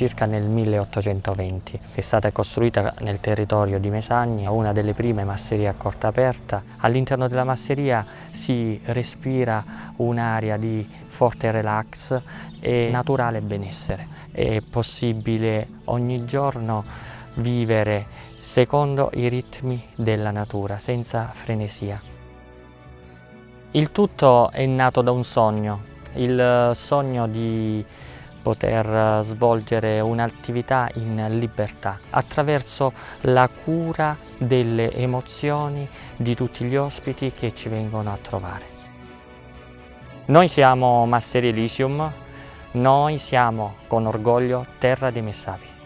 circa nel 1820. È stata costruita nel territorio di Mesagna, una delle prime masserie a corta aperta. All'interno della masseria si respira un'area di forte relax e naturale benessere. È possibile ogni giorno vivere secondo i ritmi della natura, senza frenesia. Il tutto è nato da un sogno, il sogno di poter svolgere un'attività in libertà attraverso la cura delle emozioni di tutti gli ospiti che ci vengono a trovare. Noi siamo Master Elysium, noi siamo con orgoglio Terra dei Messapi.